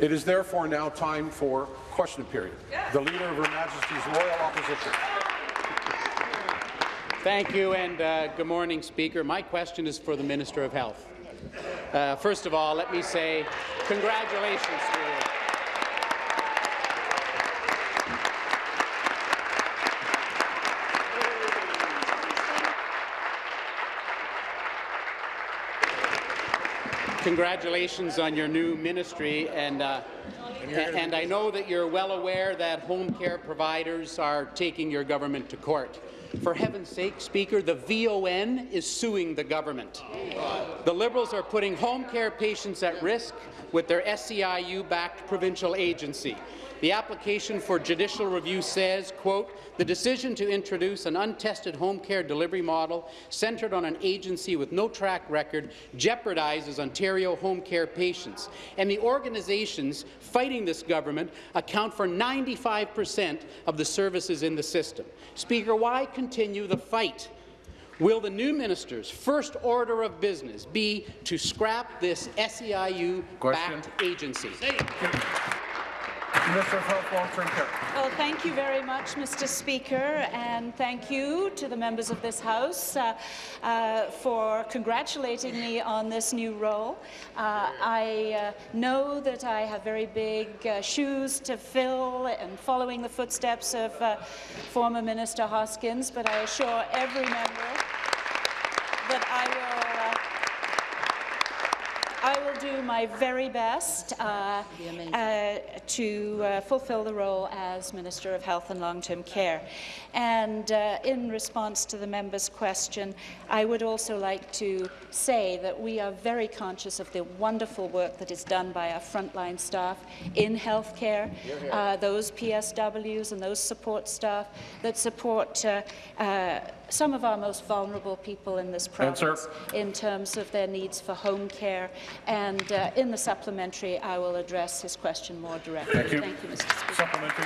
It is therefore now time for question period. The Leader of Her Majesty's Loyal Opposition. Thank you, and uh, good morning, Speaker. My question is for the Minister of Health. Uh, first of all, let me say congratulations to you. Congratulations on your new ministry, and, uh, and I know that you're well aware that home care providers are taking your government to court. For heaven's sake, Speaker, the VON is suing the government. The Liberals are putting home care patients at risk with their SEIU-backed provincial agency. The application for judicial review says, quote, the decision to introduce an untested home care delivery model centred on an agency with no track record jeopardizes Ontario home care patients, and the organizations fighting this government account for 95 per cent of the services in the system. Speaker, why continue the fight? Will the New minister's first order of business be to scrap this SEIU-backed agency? Minister of Health, Long-Term Care. Well, thank you very much, Mr. Speaker, and thank you to the members of this House uh, uh, for congratulating me on this new role. Uh, I uh, know that I have very big uh, shoes to fill and following the footsteps of uh, former Minister Hoskins, but I assure every member that I will I do my very best uh, uh, to uh, fulfill the role as Minister of Health and Long-Term Care. And uh, in response to the member's question, I would also like to say that we are very conscious of the wonderful work that is done by our frontline staff in healthcare, uh, those PSWs and those support staff that support uh, some of our most vulnerable people in this province Answer. in terms of their needs for home care. And uh, in the supplementary, I will address his question more directly. Thank you, Thank you Mr. Speaker. Supplementary.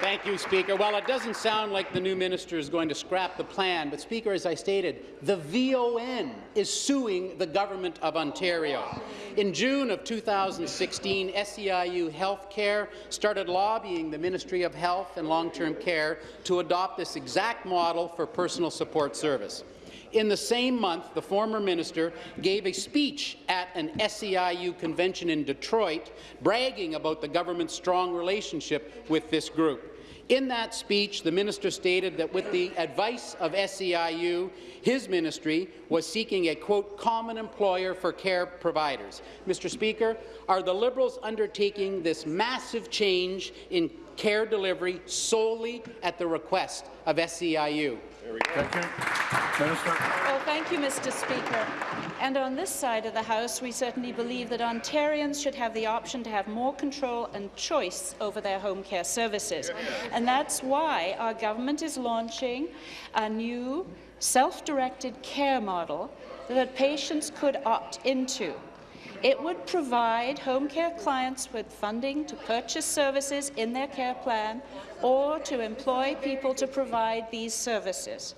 Thank you, Speaker. Well, it doesn't sound like the new minister is going to scrap the plan, but, Speaker, as I stated, the VON is suing the Government of Ontario. In June of 2016, SEIU Healthcare started lobbying the Ministry of Health and Long-Term Care to adopt this exact model for personal support service. In the same month, the former minister gave a speech at an SEIU convention in Detroit, bragging about the government's strong relationship with this group. In that speech, the minister stated that with the advice of SEIU, his ministry was seeking a, quote, common employer for care providers. Mr. Speaker, are the Liberals undertaking this massive change in care delivery solely at the request of SEIU? Thank you. Minister. Well, thank you, Mr. Speaker. And on this side of the House, we certainly believe that Ontarians should have the option to have more control and choice over their home care services. And that's why our government is launching a new self-directed care model that patients could opt into. It would provide home care clients with funding to purchase services in their care plan or to employ people to provide these services.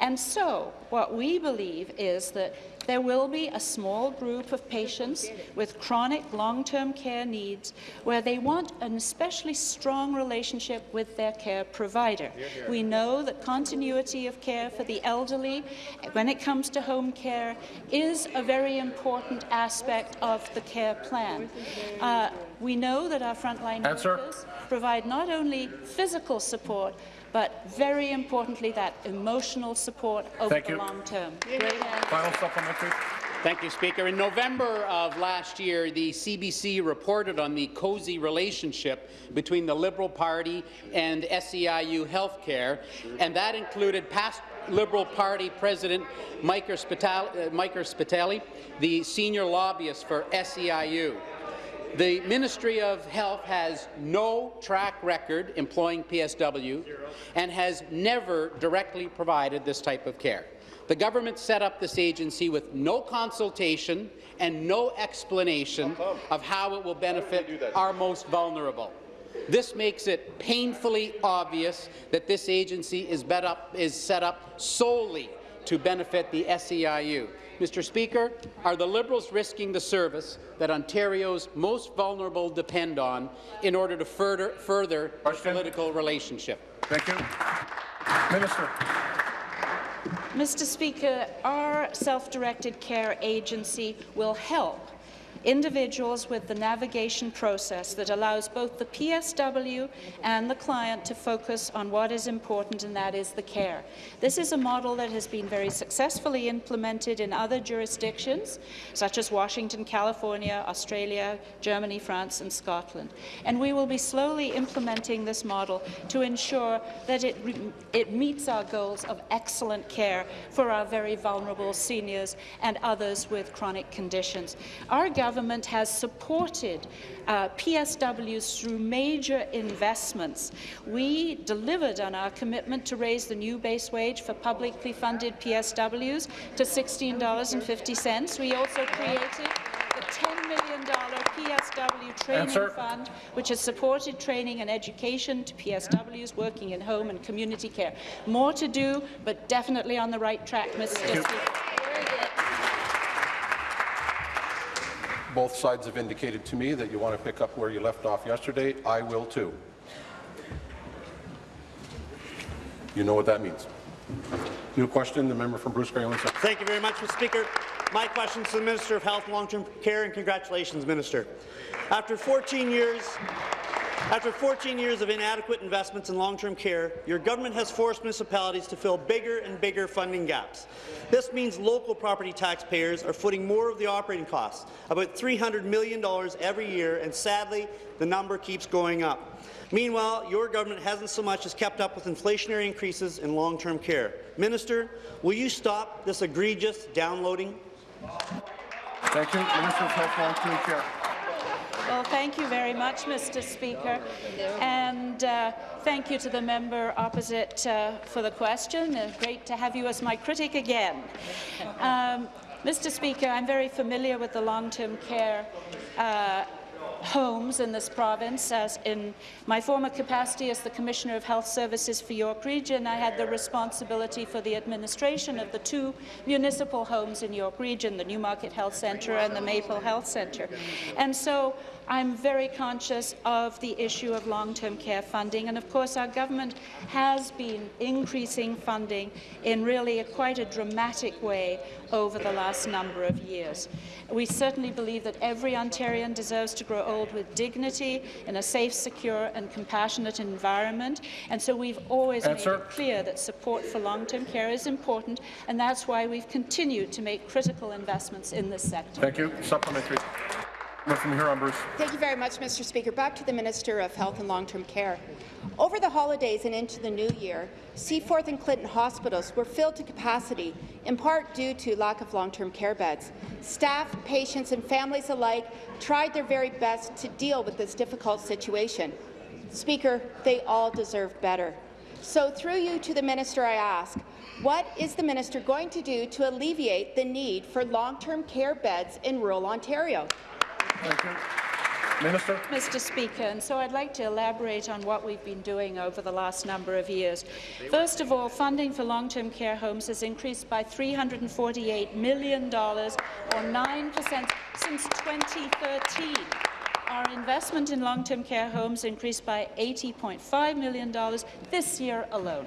And so, what we believe is that there will be a small group of patients with chronic long-term care needs where they want an especially strong relationship with their care provider. We know that continuity of care for the elderly, when it comes to home care, is a very important aspect of the care plan. Uh, we know that our frontline workers provide not only physical support, but very importantly, that emotional support over Thank the you. long term. Final supplementary. Thank you, Speaker. In November of last year, the CBC reported on the cozy relationship between the Liberal Party and SEIU Healthcare, and that included past Liberal Party President Mike Spitali, uh, the senior lobbyist for SEIU. The Ministry of Health has no track record employing PSW and has never directly provided this type of care. The government set up this agency with no consultation and no explanation of how it will benefit our most vulnerable. This makes it painfully obvious that this agency is, up, is set up solely to benefit the SEIU. Mr. Speaker, are the Liberals risking the service that Ontario's most vulnerable depend on in order to further, further the political relationship? Thank you. Minister. Mr. Speaker, our self-directed care agency will help individuals with the navigation process that allows both the PSW and the client to focus on what is important, and that is the care. This is a model that has been very successfully implemented in other jurisdictions, such as Washington, California, Australia, Germany, France, and Scotland. And we will be slowly implementing this model to ensure that it, it meets our goals of excellent care for our very vulnerable seniors and others with chronic conditions. Our government has supported uh, PSWs through major investments. We delivered on our commitment to raise the new base wage for publicly funded PSWs to $16.50. We also created the $10 million PSW training Answer. fund, which has supported training and education to PSWs working in home and community care. More to do, but definitely on the right track, Mr. Speaker. Both sides have indicated to me that you want to pick up where you left off yesterday. I will too. You know what that means. New question, the member from Bruce. Centre. Thank you very much, Mr. Speaker. My question is to the Minister of Health and Long-Term Care, and congratulations, Minister. After 14 years, after 14 years of inadequate investments in long-term care, your government has forced municipalities to fill bigger and bigger funding gaps. This means local property taxpayers are footing more of the operating costs, about $300 million every year, and sadly, the number keeps going up. Meanwhile, your government hasn't so much as kept up with inflationary increases in long-term care. Minister, will you stop this egregious downloading? Thank you. Minister of Health, Long-Term Care. Well, thank you very much, Mr. Speaker, and uh, thank you to the member opposite uh, for the question. Uh, great to have you as my critic again. Um, Mr. Speaker, I'm very familiar with the long-term care uh, homes in this province. As in my former capacity as the Commissioner of Health Services for York Region, I had the responsibility for the administration of the two municipal homes in York Region, the Newmarket Health Centre and the Maple Health Centre. And so I'm very conscious of the issue of long-term care funding, and of course our government has been increasing funding in really a, quite a dramatic way over the last number of years. We certainly believe that every Ontarian deserves to grow old with dignity in a safe, secure and compassionate environment, and so we've always Answer. made it clear that support for long-term care is important, and that's why we've continued to make critical investments in this sector. Thank you. Supplementary. Bruce. Thank you very much, Mr. Speaker. Back to the Minister of Health and Long-Term Care. Over the holidays and into the new year, Seaforth and Clinton hospitals were filled to capacity, in part due to lack of long-term care beds. Staff, patients and families alike tried their very best to deal with this difficult situation. Speaker, they all deserve better. So through you to the minister, I ask, what is the minister going to do to alleviate the need for long-term care beds in rural Ontario? Thank you. Minister. Mr. Speaker, and so I'd like to elaborate on what we've been doing over the last number of years. First of all, funding for long-term care homes has increased by $348 million, or 9 per cent, since 2013. Our investment in long-term care homes increased by $80.5 million this year alone.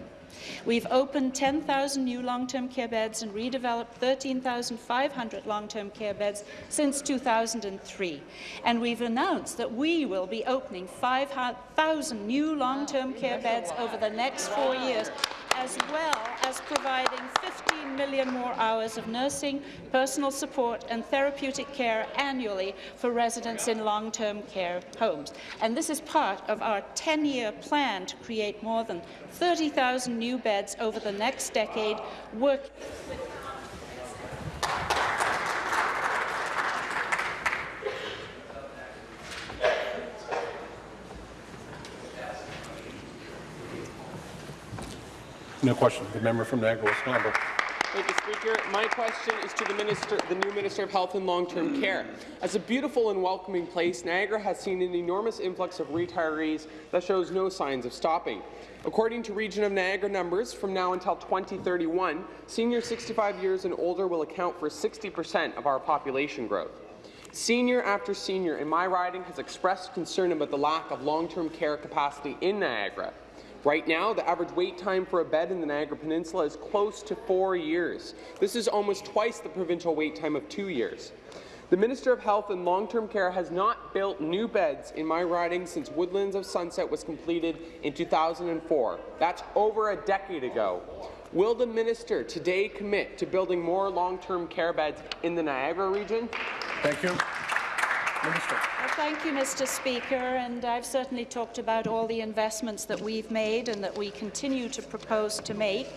We've opened 10,000 new long-term care beds and redeveloped 13,500 long-term care beds since 2003. And we've announced that we will be opening 5,000 new long-term care beds over the next four years, as well as providing 15 million more hours of nursing, personal support and therapeutic care annually for residents in long-term care homes. And this is part of our 10-year plan to create more than 30,000 new beds over the next decade, work No question. The member from Niagara West. Thank you, Speaker. My question is to the Minister, the new Minister of Health and Long-Term Care. As a beautiful and welcoming place, Niagara has seen an enormous influx of retirees that shows no signs of stopping. According to Region of Niagara numbers, from now until 2031, seniors 65 years and older will account for 60% of our population growth. Senior after senior in my riding has expressed concern about the lack of long-term care capacity in Niagara. Right now, the average wait time for a bed in the Niagara Peninsula is close to four years. This is almost twice the provincial wait time of two years. The Minister of Health and Long-Term Care has not built new beds in my riding since Woodlands of Sunset was completed in 2004. That's over a decade ago. Will the minister today commit to building more long-term care beds in the Niagara region? Thank you. Minister. Well, thank you, Mr. Speaker, and I've certainly talked about all the investments that we've made and that we continue to propose to make.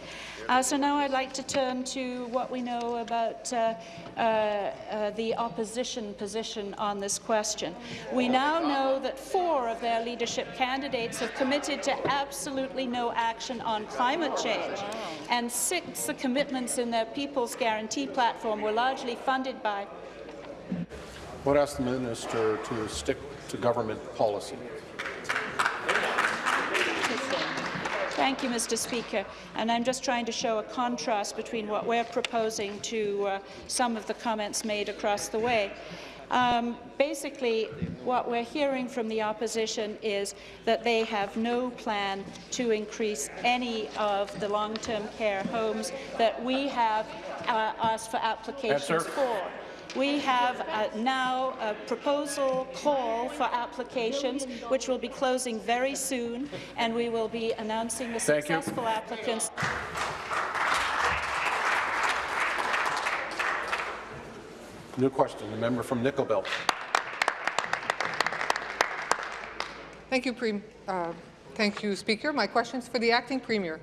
Uh, so now I'd like to turn to what we know about uh, uh, uh, the opposition position on this question. We now know that four of their leadership candidates have committed to absolutely no action on climate change, and six the commitments in their People's Guarantee platform were largely funded by would ask the minister to stick to government policy. Thank you, Mr. Speaker. And I'm just trying to show a contrast between what we're proposing to uh, some of the comments made across the way. Um, basically, what we're hearing from the opposition is that they have no plan to increase any of the long-term care homes that we have uh, asked for applications Answer. for. We have uh, now a proposal call for applications, which will be closing very soon, and we will be announcing the Thank you. successful applicants. New question, the member from Nickel Belt. Thank you, Prem uh, Thank you, Speaker. My question is for the Acting Premier.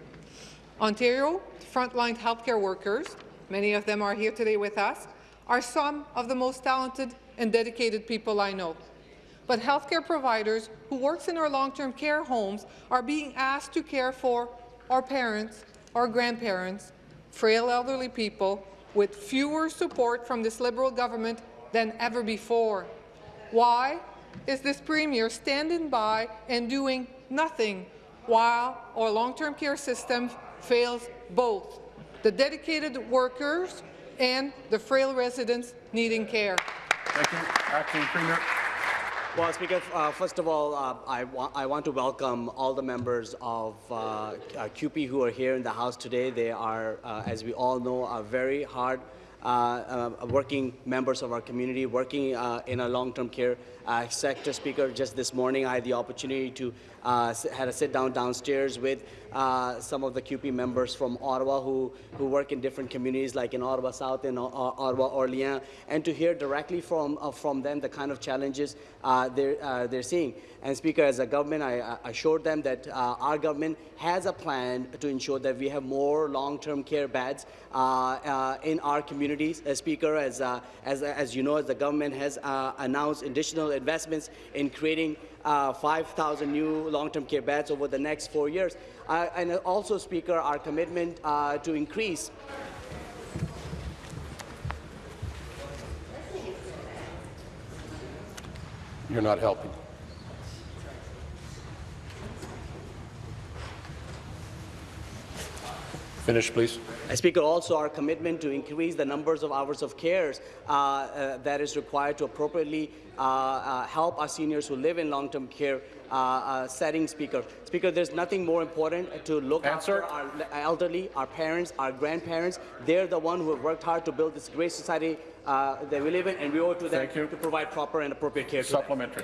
Ontario frontline healthcare workers, many of them are here today with us, are some of the most talented and dedicated people I know. But healthcare providers who work in our long-term care homes are being asked to care for our parents, our grandparents, frail elderly people with fewer support from this Liberal government than ever before. Why is this Premier standing by and doing nothing while our long-term care system fails both the dedicated workers and the frail residents needing care? Thank you. Acting Premier. Well, Speaker, uh, first of all, uh, I, wa I, want to welcome all the members of uh, uh CUPE who are here in the House today. They are, uh, as we all know, are very hard uh, working members of our community, working in a long-term care sector. Speaker, just this morning I had the opportunity to uh, had a sit down downstairs with uh, some of the CUPE members from Ottawa who, who work in different communities like in Ottawa South and uh, Ottawa Orleans, and to hear directly from, uh, from them the kind of challenges uh, they're, uh, they're seeing. And Speaker, as a government, I assured them that our government has a plan to ensure that we have more long-term care beds in our communities. As Speaker, as, as, as you know, as the government has announced additional investments in creating uh, 5,000 new long-term care beds over the next four years. Uh, and also, Speaker, our commitment uh, to increase You're not helping. Finish, please. I, Speaker, also our commitment to increase the numbers of hours of cares uh, uh, that is required to appropriately uh, uh help our seniors who live in long-term care uh, uh, setting, Speaker. Speaker, there's nothing more important to look Answer. after our elderly, our parents, our grandparents. They're the ones who have worked hard to build this great society that we live in, and we owe it to them Thank you. to provide proper and appropriate care. Supplementary.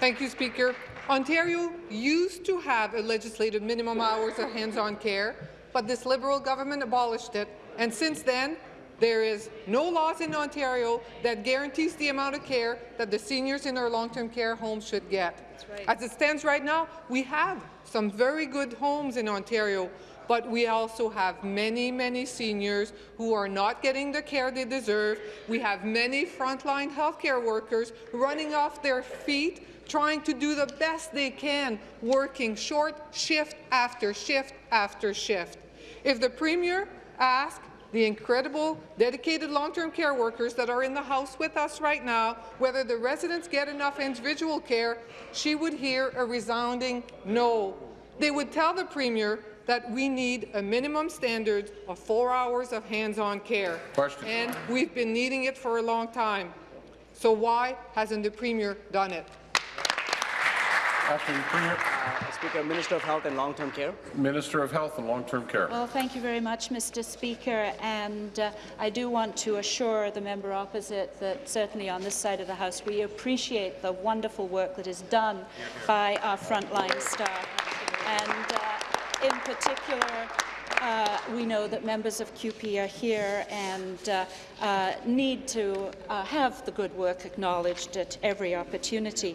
Thank you, Speaker. Ontario used to have a legislated minimum hours of hands-on care, but this Liberal government abolished it, and since then, there is no laws in Ontario that guarantees the amount of care that the seniors in our long-term care homes should get. Right. As it stands right now, we have some very good homes in Ontario, but we also have many, many seniors who are not getting the care they deserve. We have many frontline healthcare workers running off their feet trying to do the best they can, working short shift after shift after shift. If the Premier asks the incredible, dedicated long-term care workers that are in the House with us right now whether the residents get enough individual care, she would hear a resounding no. They would tell the Premier that we need a minimum standard of four hours of hands-on care. Question. And we've been needing it for a long time. So why hasn't the Premier done it? Acting Premier, Uh, Speaker, Minister of Health and Long-Term Care. Minister of Health and Long-Term Care. Well, thank you very much, Mr. Speaker, and uh, I do want to assure the member opposite that certainly on this side of the House we appreciate the wonderful work that is done by our frontline staff, and uh, in particular, uh, we know that members of CUPE are here and uh, uh, need to uh, have the good work acknowledged at every opportunity.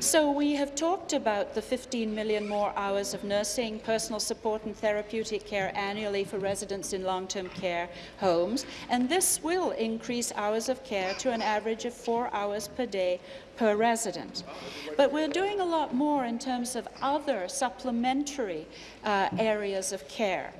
So we have talked about the 15 million more hours of nursing, personal support and therapeutic care annually for residents in long-term care homes, and this will increase hours of care to an average of four hours per day per resident. But we're doing a lot more in terms of other supplementary uh, areas of care.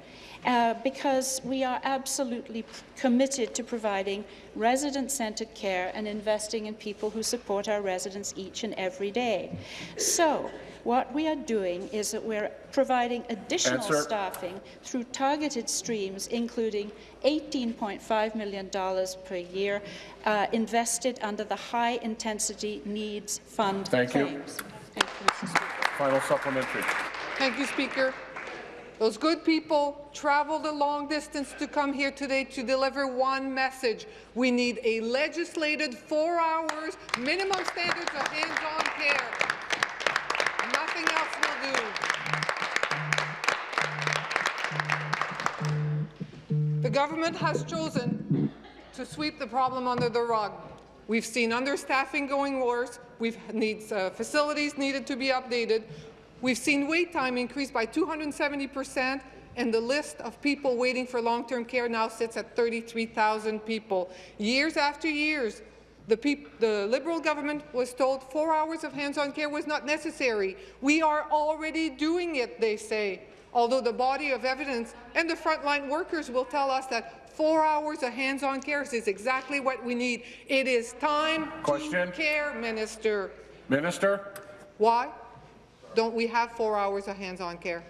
Uh, because we are absolutely committed to providing resident-centred care and investing in people who support our residents each and every day. So, what we are doing is that we're providing additional Answer. staffing through targeted streams, including $18.5 million per year uh, invested under the High Intensity Needs Fund Thank you. Thank you, Mr. Speaker. Final supplementary. Thank you, Speaker. Those good people traveled a long distance to come here today to deliver one message. We need a legislated four hours minimum standards of hands-on care. Nothing else will do. The government has chosen to sweep the problem under the rug. We've seen understaffing going worse. We've needs uh, facilities needed to be updated. We've seen wait time increase by 270 percent, and the list of people waiting for long-term care now sits at 33,000 people. Years after years, the, the Liberal government was told four hours of hands-on care was not necessary. We are already doing it, they say, although the body of evidence and the frontline workers will tell us that four hours of hands-on care is exactly what we need. It is time Question. to care, Minister. Minister? Why don't we have four hours of hands-on care?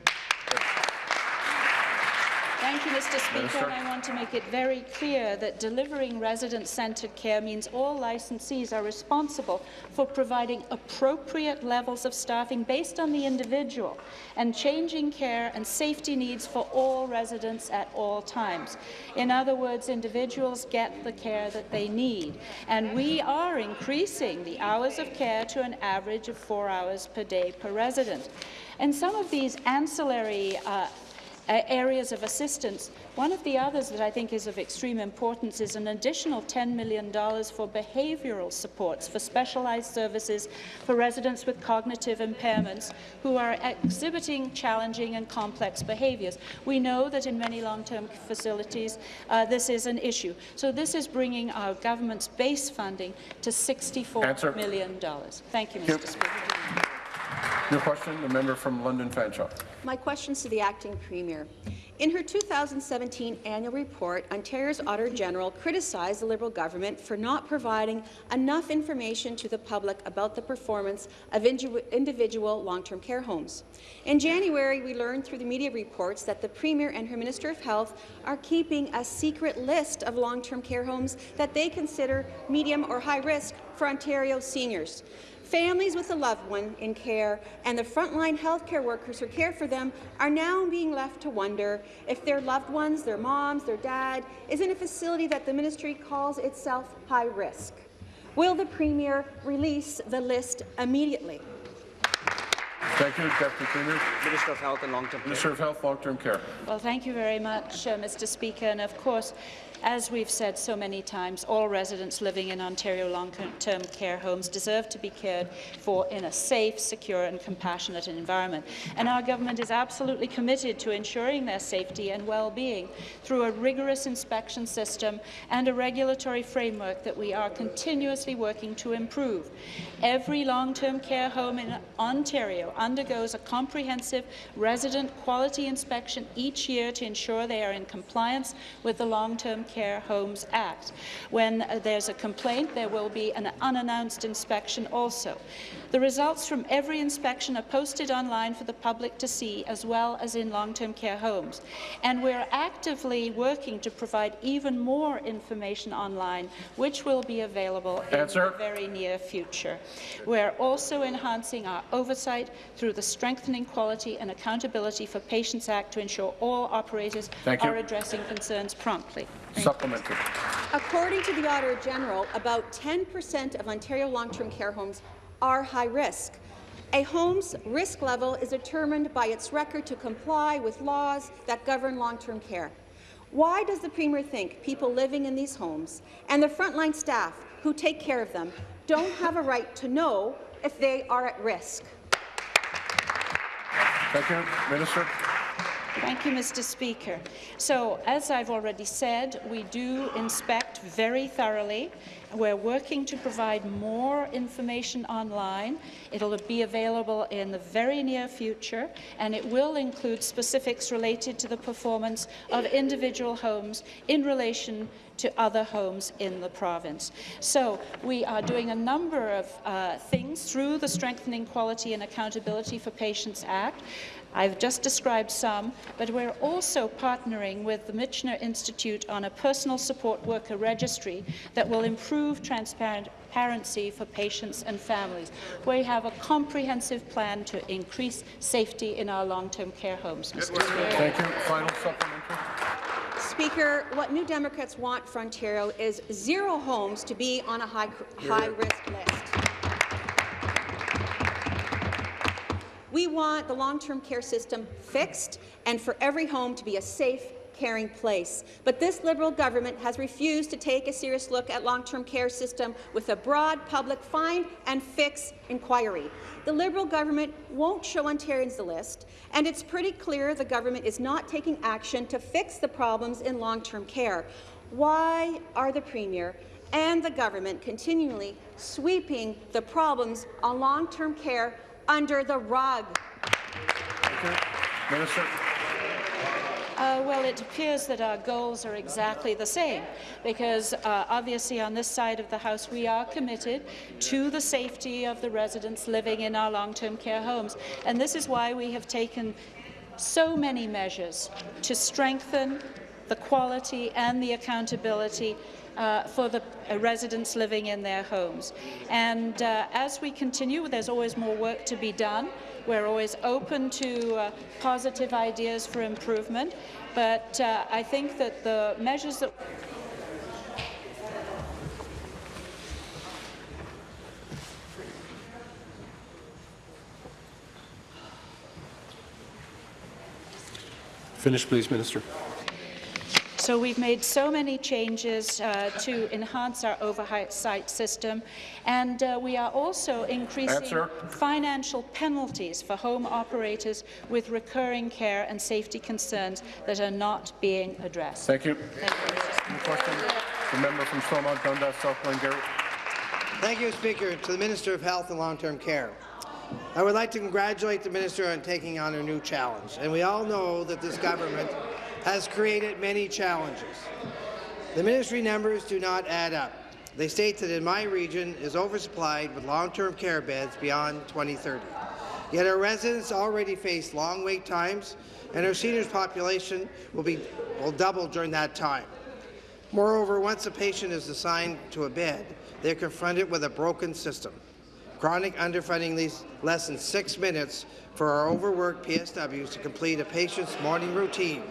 Thank you, Mr. Speaker. Minister. And I want to make it very clear that delivering resident-centred care means all licensees are responsible for providing appropriate levels of staffing based on the individual and changing care and safety needs for all residents at all times. In other words, individuals get the care that they need. And we are increasing the hours of care to an average of four hours per day per resident. And some of these ancillary uh, uh, areas of assistance. One of the others that I think is of extreme importance is an additional $10 million for behavioural supports for specialised services for residents with cognitive impairments who are exhibiting challenging and complex behaviours. We know that in many long-term facilities uh, this is an issue. So this is bringing our government's base funding to 64 Answer. million dollars. Thank you, you. Mr. Speaker. New question, the member from London Fanshawe. My question's to the acting premier. In her 2017 annual report, Ontario's Auditor General criticized the Liberal government for not providing enough information to the public about the performance of individual long-term care homes. In January, we learned through the media reports that the Premier and her Minister of Health are keeping a secret list of long-term care homes that they consider medium or high risk for Ontario seniors. Families with a loved one in care and the frontline healthcare workers who care for them are now being left to wonder if their loved ones, their moms, their dad, is in a facility that the ministry calls itself high risk. Will the Premier release the list immediately? Thank you, Deputy Premier. Minister of Health and Long-Term Care. Minister of Health, Long-Term Care. Well, thank you very much, uh, Mr. Speaker. And of course, As we've said so many times, all residents living in Ontario long-term care homes deserve to be cared for in a safe, secure and compassionate environment. And our government is absolutely committed to ensuring their safety and well-being through a rigorous inspection system and a regulatory framework that we are continuously working to improve. Every long-term care home in Ontario undergoes a comprehensive resident quality inspection each year to ensure they are in compliance with the Long-Term Care Homes Act. When uh, there's a complaint, there will be an unannounced inspection also. The results from every inspection are posted online for the public to see, as well as in long-term care homes. And we're actively working to provide even more information online, which will be available Answer. in the very near future. We're also enhancing our oversight through the Strengthening Quality and Accountability for Patients Act to ensure all operators Thank you. are addressing concerns promptly. Supplementary. According to the Auditor General, about 10% of Ontario long-term care homes are high risk. A home's risk level is determined by its record to comply with laws that govern long-term care. Why does the Premier think people living in these homes and the frontline staff who take care of them don't have a right to know if they are at risk? Thank you. Minister. Thank you, Mr. Speaker. So, as I've already said, we do inspect very thoroughly. We're working to provide more information online. It'll be available in the very near future, and it will include specifics related to the performance of individual homes in relation to other homes in the province. So we are doing a number of uh, things through the Strengthening Quality and Accountability for Patients Act. I've just described some, but we're also partnering with the Michener Institute on a personal support worker registry that will improve transparency for patients and families. We have a comprehensive plan to increase safety in our long-term care homes, Mr. Speaker. Thank you. Final supplementary. Speaker, what New Democrats want for Ontario is zero homes to be on a high, high risk list. We want the long-term care system fixed and for every home to be a safe, caring place. But this Liberal government has refused to take a serious look at long-term care system with a broad public find and fix inquiry. The Liberal government won't show Ontarians the list, and it's pretty clear the government is not taking action to fix the problems in long-term care. Why are the Premier and the government continually sweeping the problems on long-term care under the rug? Minister. Uh, well, it appears that our goals are exactly the same, because uh, obviously on this side of the House we are committed to the safety of the residents living in our long-term care homes. And this is why we have taken so many measures to strengthen the quality and the accountability uh, for the uh, residents living in their homes. And uh, as we continue, there's always more work to be done. We're always open to uh, positive ideas for improvement, but uh, I think that the measures that Finish, please, Minister. So we've made so many changes uh, to enhance our oversight system, and uh, we are also increasing Answer. financial penalties for home operators with recurring care and safety concerns that are not being addressed. Thank you. Thank you, Mr. Speaker. Question? The member from Stormont, Dundas, South Glengarry. Thank you, Speaker. To the Minister of Health and Long-Term Care. I would like to congratulate the minister on taking on a new challenge, and we all know that this government has created many challenges. The ministry numbers do not add up. They state that in my region is oversupplied with long-term care beds beyond 2030. Yet our residents already face long wait times, and our seniors population will, be, will double during that time. Moreover, once a patient is assigned to a bed, they're confronted with a broken system. Chronic underfunding leaves less than six minutes for our overworked PSWs to complete a patient's morning routine,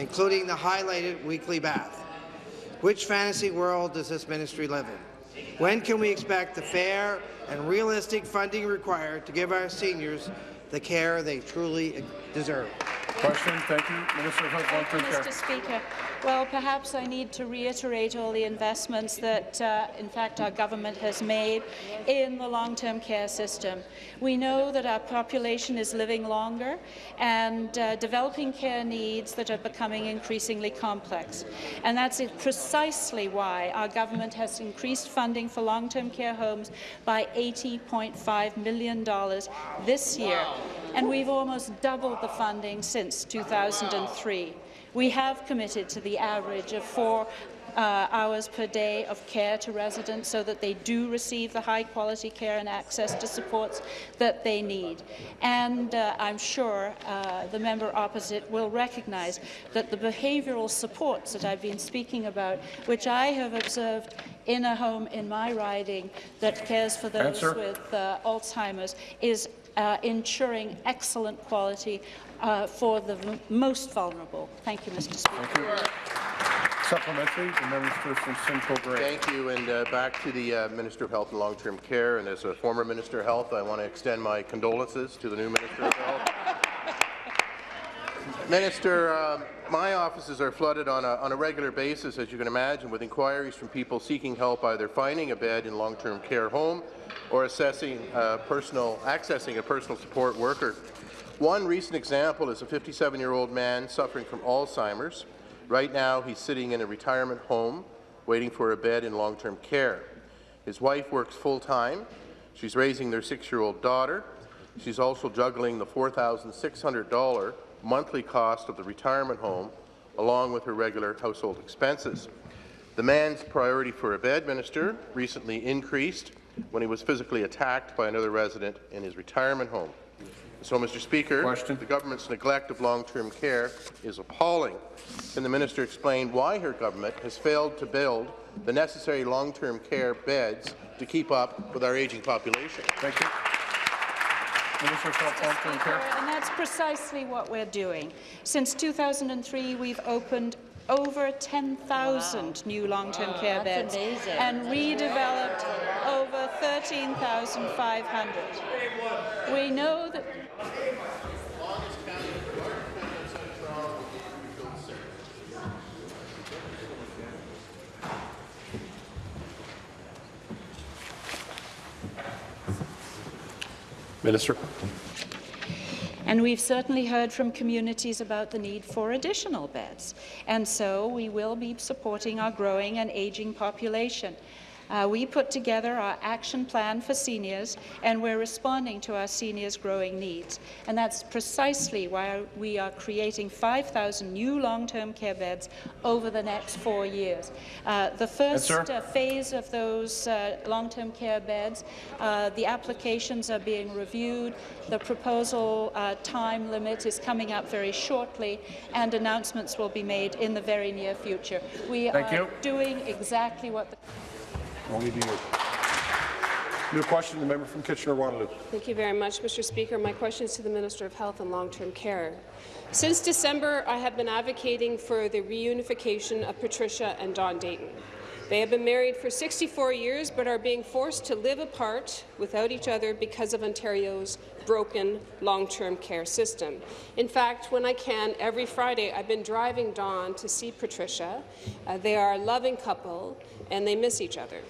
including the highlighted weekly bath. Which fantasy world does this ministry live in? When can we expect the fair and realistic funding required to give our seniors the care they truly deserve. Question, thank you. Minister of Health, Long-Term Care. Mr. Speaker. Well, perhaps I need to reiterate all the investments that, uh, in fact, our government has made in the long-term care system. We know that our population is living longer and uh, developing care needs that are becoming increasingly complex. And that's precisely why our government has increased funding for long-term care homes by $80.5 million this year. And we've almost doubled the funding since 2003. We have committed to the average of four uh, hours per day of care to residents so that they do receive the high-quality care and access to supports that they need. And uh, I'm sure uh, the member opposite will recognize that the behavioural supports that I've been speaking about, which I have observed in a home in my riding that cares for those Answer. with uh, Alzheimer's, is uh, ensuring excellent quality uh, for the most vulnerable. Thank you, Mr. Speaker. Thank you. Supplementary, the member from Simcoe Grey. Thank you, and uh, back to the uh, Minister of Health and Long-Term Care. And as a former Minister of Health, I want to extend my condolences to the new Minister of Health. Minister, um, my offices are flooded on a, on a regular basis, as you can imagine, with inquiries from people seeking help either finding a bed in long-term care home or assessing uh, personal, accessing a personal support worker. One recent example is a 57-year-old man suffering from Alzheimer's. Right now, he's sitting in a retirement home waiting for a bed in long-term care. His wife works full-time. She's raising their six-year-old daughter. She's also juggling the $4,600 monthly cost of the retirement home, along with her regular household expenses. The man's priority for a bed minister recently increased when he was physically attacked by another resident in his retirement home. So, Mr. Speaker, Question. the government's neglect of long-term care is appalling. Can the minister explain why her government has failed to build the necessary long-term care beds to keep up with our aging population? Thank you. Minister Long-Term Care. And that's precisely what we're doing. Since 2003, we've opened over 10,000 new long-term care beds and redeveloped over 13,500. We know that Minister. And we've certainly heard from communities about the need for additional beds. And so we will be supporting our growing and aging population. Uh, we put together our action plan for seniors, and we're responding to our seniors' growing needs. And that's precisely why we are creating 5,000 new long-term care beds over the next four years. Uh, the first sir. uh, phase of those uh, long-term care beds, uh, the applications are being reviewed. The proposal uh, time limit is coming up very shortly, and announcements will be made in the very near future. We Thank are you. doing exactly what the Only to you. New question, the member from Kitchener-Waterloo. Thank you very much, Mr. Speaker. My question is to the Minister of Health and Long-Term Care. Since December, I have been advocating for the reunification of Patricia and Don Dayton. They have been married for 64 years but are being forced to live apart without each other because of Ontario's broken long-term care system. In fact, when I can, every Friday I've been driving Don to see Patricia. Uh, they are a loving couple and they miss each other.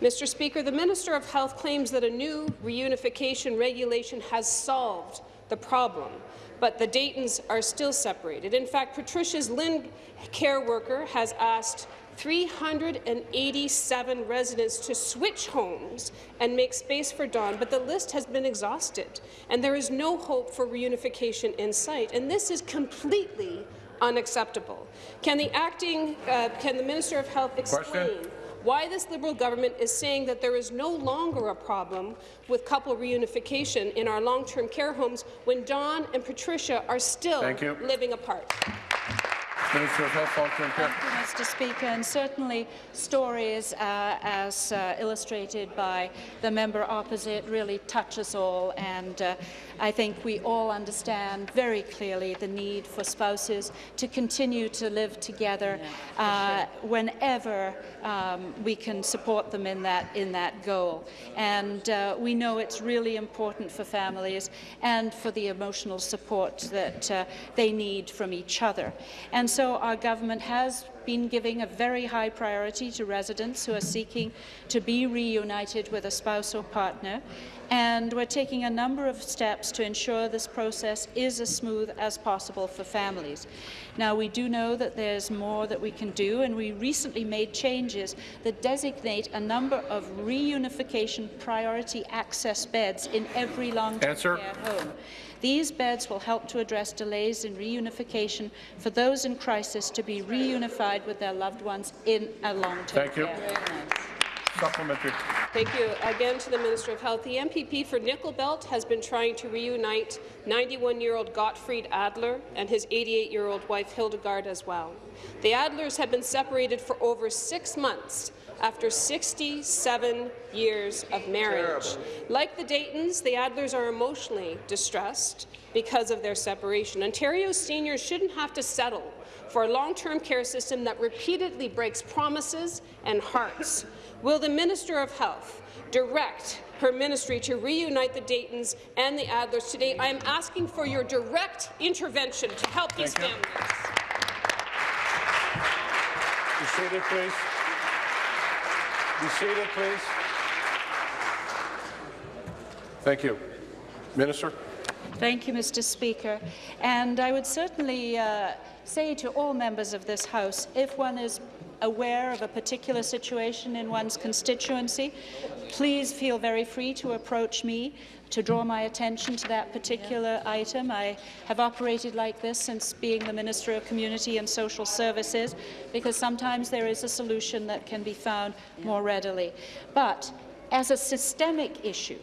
Mr. Speaker, the Minister of Health claims that a new reunification regulation has solved the problem, but the Daytons are still separated. In fact, Patricia's LHIN care worker has asked 387 residents to switch homes and make space for Don, but the list has been exhausted, and there is no hope for reunification in sight. And this is completely unacceptable. Can the acting, uh, can the Minister of Health explain Question. why this Liberal government is saying that there is no longer a problem with couple reunification in our long-term care homes when Don and Patricia are still living apart? Minister of Health, Care. Thank you, Mr. Speaker, and certainly stories uh, as uh, illustrated by the member opposite really touch us all, and uh, I think we all understand very clearly the need for spouses to continue to live together uh, whenever um, we can support them in that, in that goal. And uh, we know it's really important for families and for the emotional support that uh, they need from each other. And so our government has been giving a very high priority to residents who are seeking to be reunited with a spouse or partner, and we're taking a number of steps to ensure this process is as smooth as possible for families. Now, we do know that there's more that we can do, and we recently made changes that designate a number of reunification priority access beds in every long-term care home. These beds will help to address delays in reunification for those in crisis to be reunified with their loved ones in a long-term Thank you. Care. Supplementary. Thank you. Again to the Minister of Health. The MPP for Nickel Belt has been trying to reunite 91-year-old Gottfried Adler and his 88-year-old wife Hildegard as well. The Adlers have been separated for over six months after 67 years of marriage. Like the Daytons, the Adlers are emotionally distressed because of their separation. Ontario seniors shouldn't have to settle for a long-term care system that repeatedly breaks promises and hearts. Will the Minister of Health direct her ministry to reunite the Daytons and the Adlers today? I am asking for your direct intervention to help these Thank you. families. Be seated, please. Be seated, please. Thank you. Minister? Thank you, Mr. Speaker. And I would certainly uh, say to all members of this House, if one is aware of a particular situation in one's constituency, please feel very free to approach me to draw my attention to that particular item. I have operated like this since being the Minister of Community and Social Services, because sometimes there is a solution that can be found more readily. But as a systemic issue,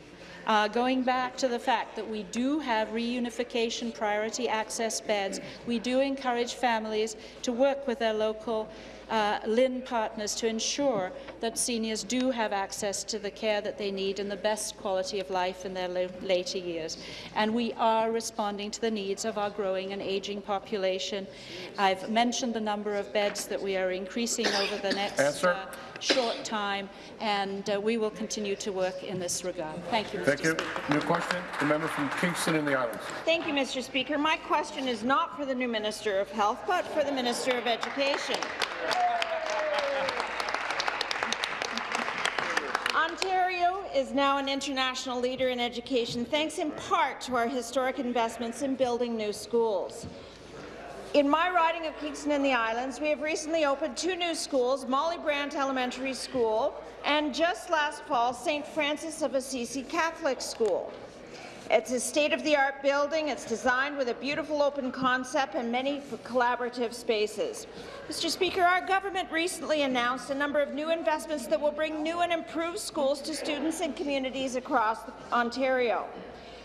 uh, going back to the fact that we do have reunification priority access beds, we do encourage families to work with their local uh, LHIN partners to ensure that seniors do have access to the care that they need and the best quality of life in their later years. And we are responding to the needs of our growing and ageing population. I've mentioned the number of beds that we are increasing over the next uh, short time, and uh, we will continue to work in this regard. Thank you, Mr. Thank you. Speaker. New question. The member from Kingston and the Islands. Thank you, Mr. Speaker. My question is not for the new Minister of Health, but for the Minister of Education. Ontario is now an international leader in education, thanks in part to our historic investments in building new schools. In my riding of Kingston and the Islands, we have recently opened two new schools, Molly Brant Elementary School and just last fall, St. Francis of Assisi Catholic School. It's a state-of-the-art building. It's designed with a beautiful open concept and many collaborative spaces. Mr. Speaker, our government recently announced a number of new investments that will bring new and improved schools to students and communities across Ontario.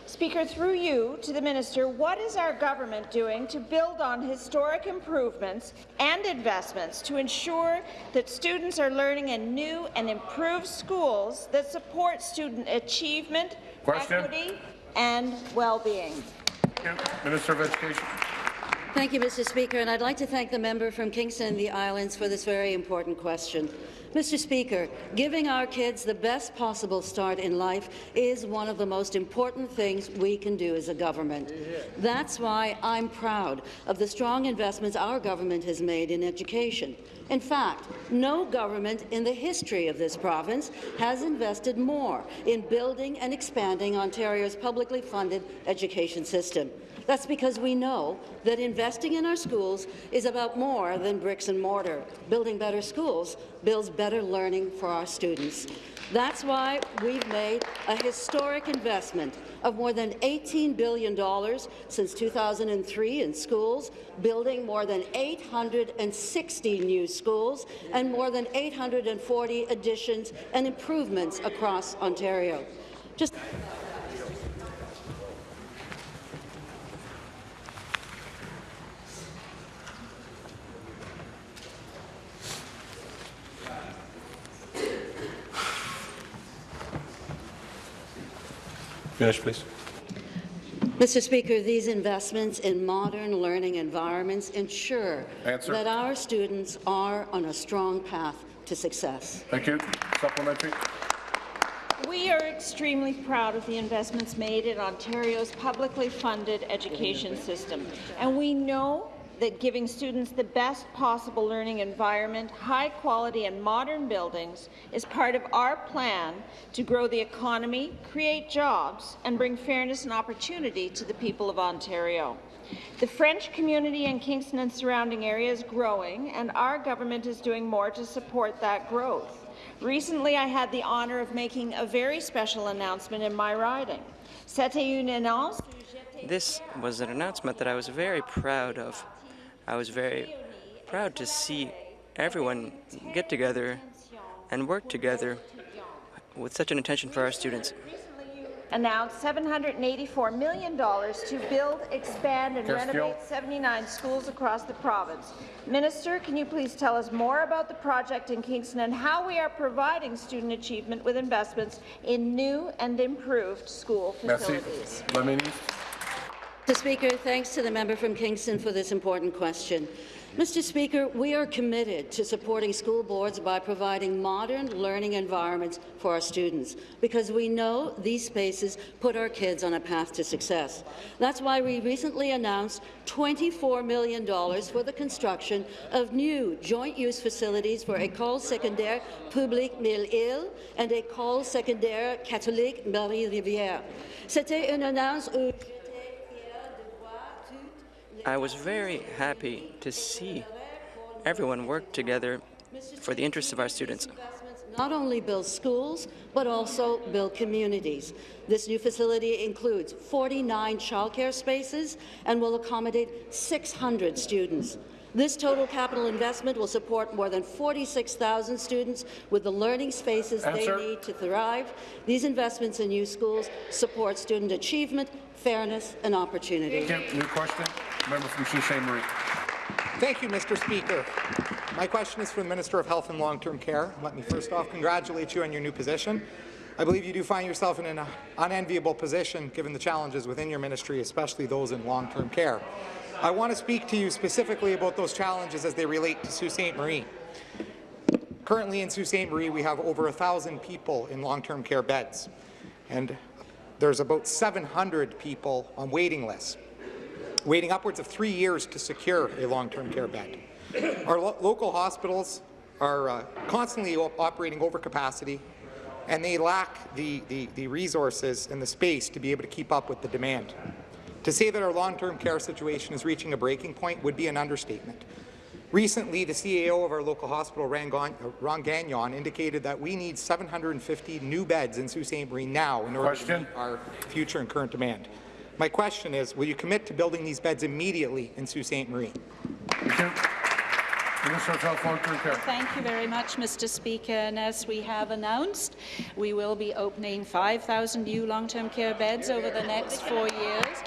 Speaker, through you to the minister, what is our government doing to build on historic improvements and investments to ensure that students are learning in new and improved schools that support student achievement, Question. equity, and well-being? Thank you. Minister of Education. Thank you, Mr. Speaker, and I'd like to thank the member from Kingston and the Islands for this very important question. Mr. Speaker, giving our kids the best possible start in life is one of the most important things we can do as a government. That's why I'm proud of the strong investments our government has made in education. In fact, no government in the history of this province has invested more in building and expanding Ontario's publicly funded education system. That's because we know that investing in our schools is about more than bricks and mortar. Building better schools builds better learning for our students. That's why we've made a historic investment of more than $18 billion since 2003 in schools, building more than 860 new schools and more than 840 additions and improvements across Ontario. Just Finish, please. Mr. Speaker, these investments in modern learning environments ensure Answer. that our students are on a strong path to success. Thank you. Supplementary. We are extremely proud of the investments made in Ontario's publicly funded education system, and we know that giving students the best possible learning environment, high quality and modern buildings is part of our plan to grow the economy, create jobs, and bring fairness and opportunity to the people of Ontario. The French community in Kingston and surrounding areas is growing, and our government is doing more to support that growth. Recently, I had the honour of making a very special announcement in my riding. This was an announcement that I was very proud of. I was very proud to see everyone get together and work together with such an intention for our students. announced $784 million to build, expand and Question. renovate 79 schools across the province. Minister, can you please tell us more about the project in Kingston and how we are providing student achievement with investments in new and improved school Merci. facilities? Lamini. Mr. Speaker, thanks to the member from Kingston for this important question. Mr. Speaker, we are committed to supporting school boards by providing modern learning environments for our students, because we know these spaces put our kids on a path to success. That's why we recently announced $24 million for the construction of new joint-use facilities for École secondaire publique Mille-Îles and École secondaire catholique Marie-Rivier. C'était une annonce I was very happy to see everyone work together for the interests of our students. not only build schools, but also build communities. This new facility includes 49 childcare spaces and will accommodate 600 students. This total capital investment will support more than 46,000 students with the learning spaces Answer. they need to thrive. These investments in new schools support student achievement, fairness and opportunity. Thank. New question. Member from Sault. Marie. Thank you, Mr. Speaker. My question is for the Minister of Health and Long-Term Care. Let me first off congratulate you on your new position. I believe you do find yourself in an unenviable position given the challenges within your ministry, especially those in long-term care. I want to speak to you specifically about those challenges as they relate to Sault Ste. Marie. Currently in Sault Ste. Marie, we have over 1,000 people in long-term care beds, and there's about 700 people on waiting lists waiting upwards of three years to secure a long-term care bed. Our lo local hospitals are uh, constantly op operating over capacity, and they lack the, the, the resources and the space to be able to keep up with the demand. To say that our long-term care situation is reaching a breaking point would be an understatement. Recently, the CAO of our local hospital, Ron uh, Ron Gagnon, indicated that we need 750 new beds in Sault Ste. Marie now in order Question. to meet our future and current demand. My question is, will you commit to building these beds immediately in Sault Ste. Marie? Thank you. Minister Health, Long-Term Care. Thank you very much, Mr. Speaker. And as we have announced, we will be opening 5,000 new long-term care beds over the next four years.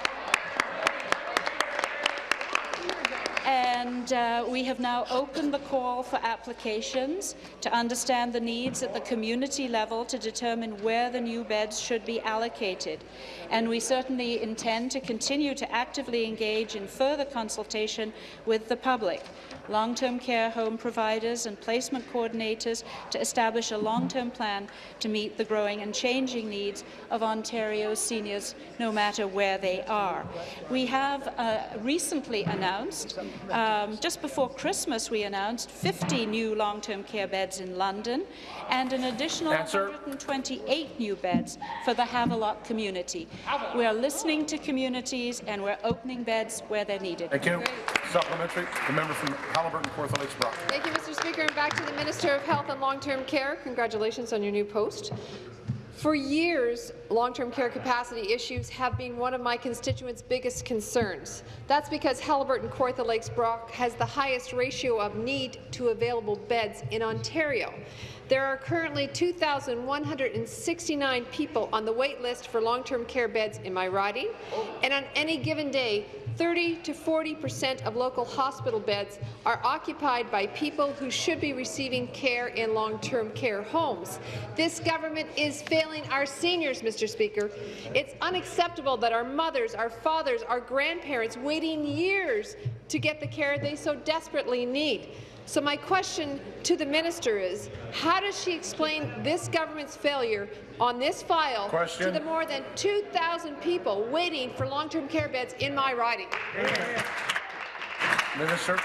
And uh, we have now opened the call for applications to understand the needs at the community level to determine where the new beds should be allocated. And we certainly intend to continue to actively engage in further consultation with the public, long-term care home providers and placement coordinators to establish a long-term plan to meet the growing and changing needs of Ontario's seniors, no matter where they are. We have uh, recently announced, um, just before Christmas, we announced 50 new long-term care beds in London and an additional Answer. 128 new beds for the Havelock community. We are listening to communities and we're opening beds where they're needed. Thank you. Supplementary. The member from Haliburton, Kawartha Lakes Brock. Thank you, Mr. Speaker. And back to the Minister of Health and Long-Term Care. Congratulations on your new post. For years, long-term care capacity issues have been one of my constituents' biggest concerns. That's because Haliburton Kawartha Lakes Brock has the highest ratio of need to available beds in Ontario. There are currently 2,169 people on the wait list for long-term care beds in my riding, and on any given day, 30 to 40 percent of local hospital beds are occupied by people who should be receiving care in long-term care homes. This government is failing our seniors, Mr. Speaker. It's unacceptable that our mothers, our fathers, our grandparents waiting years to get the care they so desperately need. So my question to the minister is, how does she explain this government's failure on this file Question. to the more than 2,000 people waiting for long-term care beds in my riding? Minister.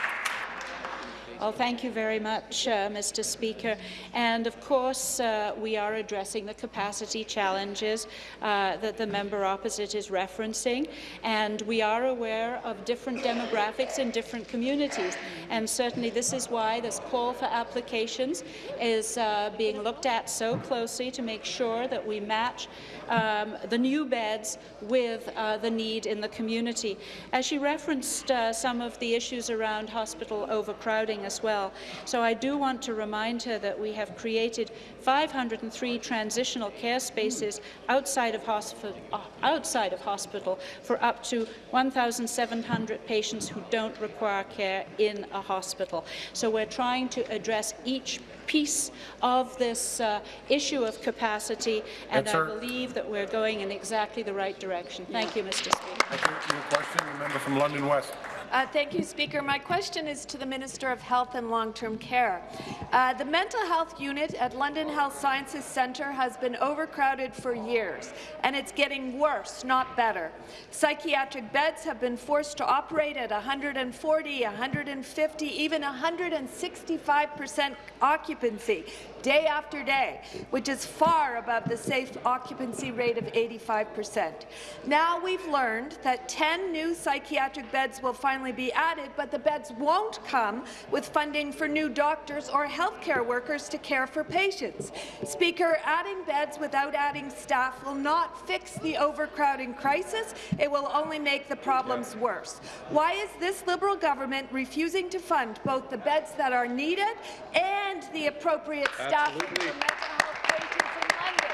Well, thank you very much, uh, Mr. Speaker. And of course, uh, we are addressing the capacity challenges uh, that the member opposite is referencing, and we are aware of different demographics in different communities. And certainly, this is why this call for applications is uh, being looked at so closely to make sure that we match um, the new beds with uh, the need in the community. As she referenced uh, some of the issues around hospital overcrowding as well. So I do want to remind her that we have created 503 transitional care spaces outside of, hospital, outside of hospital for up to 1,700 patients who don't require care in a hospital. So we're trying to address each piece of this uh, issue of capacity, and I believe that we're going in exactly the right direction. Thank you, Mr. Speaker. Thank you. Your question, the member from London West. Uh, thank you, Speaker. My question is to the Minister of Health and Long-Term Care. Uh, the mental health unit at London Health Sciences Centre has been overcrowded for years, and it's getting worse, not better. Psychiatric beds have been forced to operate at 140, 150, even 165 percent occupancy day after day, which is far above the safe occupancy rate of 85 percent. Now we've learned that 10 new psychiatric beds will finally be added, but the beds won't come with funding for new doctors or healthcare workers to care for patients. Speaker, adding beds without adding staff will not fix the overcrowding crisis. It will only make the problems worse. Why is this Liberal government refusing to fund both the beds that are needed and the appropriate staff for mental health patients in London?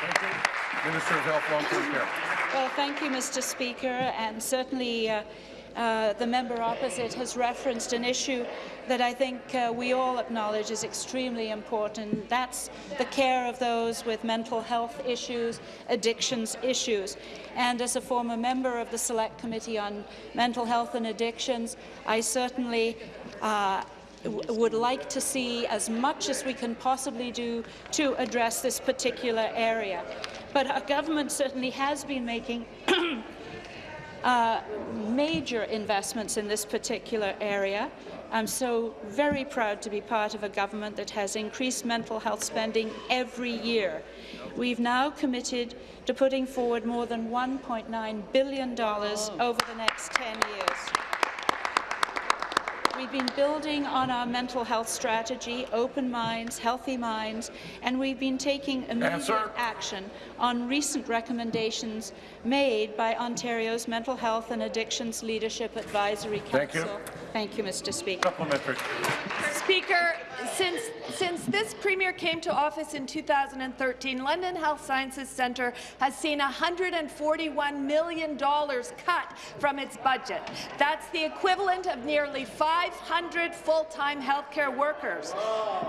Thank you. Minister of Health, Long-Term Care. Well, thank you, Mr. Speaker, and certainly uh, uh, the member opposite has referenced an issue that I think uh, we all acknowledge is extremely important. That's the care of those with mental health issues, addictions issues. And as a former member of the Select Committee on Mental Health and Addictions, I certainly uh, would like to see as much as we can possibly do to address this particular area. But our government certainly has been making uh, major investments in this particular area. I'm so very proud to be part of a government that has increased mental health spending every year. We've now committed to putting forward more than $1.9 billion over the next 10 years. We've been building on our mental health strategy, Open Minds, Healthy Minds, and we've been taking immediate Answer. action on recent recommendations made by Ontario's Mental Health and Addictions Leadership Advisory Council. Thank you. Thank you, Mr. Speaker. Supplementary. Speaker, since, since this Premier came to office in 2013, London Health Sciences Centre has seen $141 million cut from its budget. That's the equivalent of nearly 500 full-time healthcare workers.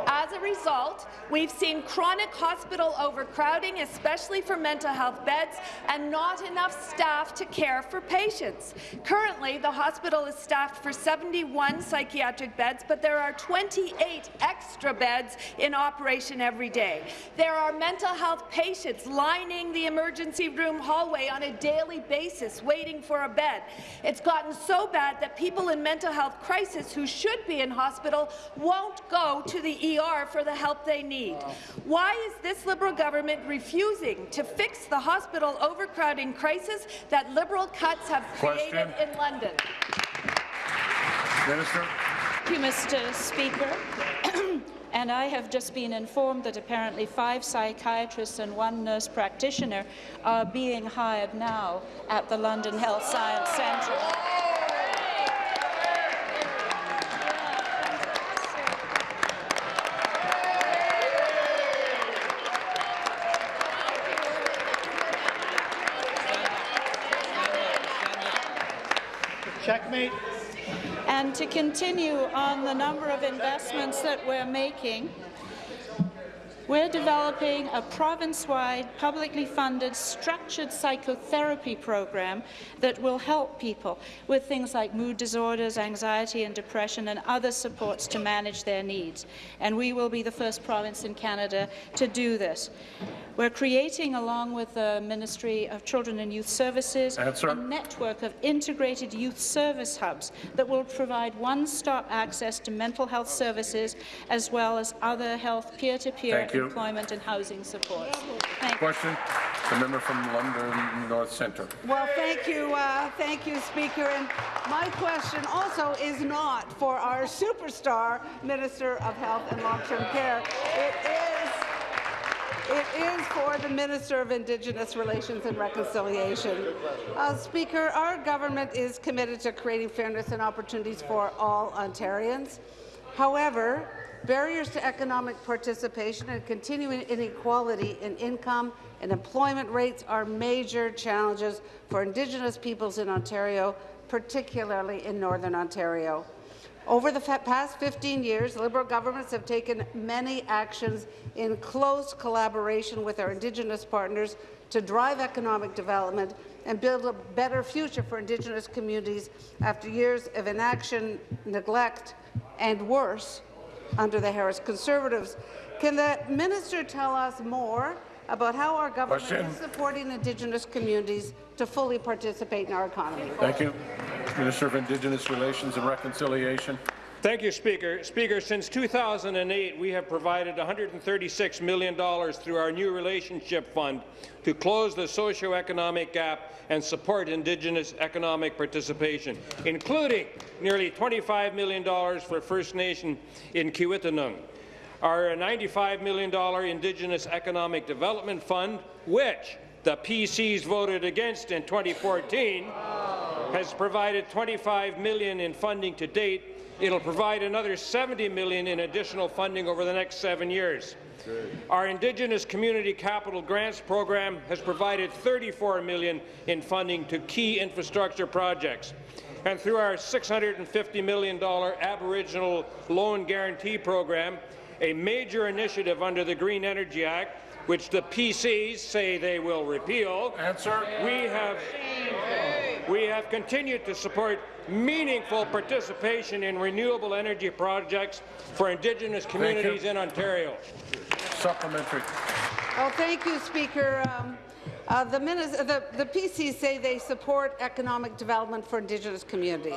As a result, we've seen chronic hospital overcrowding, especially for mental health beds, and not enough staff to care for patients. Currently, the hospital is staffed for 71 psychiatric beds, but there are 28 extra beds in operation every day. There are mental health patients lining the emergency room hallway on a daily basis waiting for a bed. It's gotten so bad that people in mental health crisis who should be in hospital won't go to the ER for the help they need. Why is this Liberal government refusing to fix the hospital overcrowding crisis that Liberal cuts have created Question. in London? Minister. Thank you, Mr. Speaker. And I have just been informed that apparently five psychiatrists and one nurse practitioner are being hired now at the London Health Science Centre. Checkmate. And to continue on the number of investments that we're making, we're developing a province-wide, publicly funded, structured psychotherapy program that will help people with things like mood disorders, anxiety and depression, and other supports to manage their needs. And we will be the first province in Canada to do this. We're creating, along with the Ministry of Children and Youth Services, Answer. a network of integrated youth service hubs that will provide one-stop access to mental health services as well as other health peer-to-peer Thank you. employment and housing supports. Thank you. Question, the member from London North Centre. Well, thank you, uh, thank you, Speaker. And my question also is not for our superstar Minister of Health and Long-Term Care. It is. It is for the Minister of Indigenous Relations and Reconciliation. Uh, Speaker, our government is committed to creating fairness and opportunities for all Ontarians. However, barriers to economic participation and continuing inequality in income and employment rates are major challenges for Indigenous peoples in Ontario, particularly in Northern Ontario. Over the past 15 years, Liberal governments have taken many actions in close collaboration with our Indigenous partners to drive economic development and build a better future for Indigenous communities after years of inaction, neglect, and worse under the Harris Conservatives. Can the minister tell us more about how our government Question. is supporting Indigenous communities to fully participate in our economy? Thank you. Minister of Indigenous Relations and Reconciliation. Thank you, Speaker. Speaker, since 2008, we have provided $136 million through our new relationship fund to close the socioeconomic gap and support Indigenous economic participation, including nearly $25 million for First Nation in Kiiwetinoong. Our $95 million Indigenous Economic Development Fund, which the PCs voted against in 2014, has provided 25 million in funding to date. It'll provide another 70 million in additional funding over the next seven years. Our Indigenous Community Capital Grants program has provided 34 million in funding to key infrastructure projects. And through our $650 million Aboriginal Loan Guarantee Program, a major initiative under the Green Energy Act, which the PCs say they will repeal, Answer. we have we have continued to support meaningful participation in renewable energy projects for Indigenous communities in Ontario. Supplementary. Oh, thank you, Speaker. Um, uh, the, the, the PCs say they support economic development for Indigenous communities.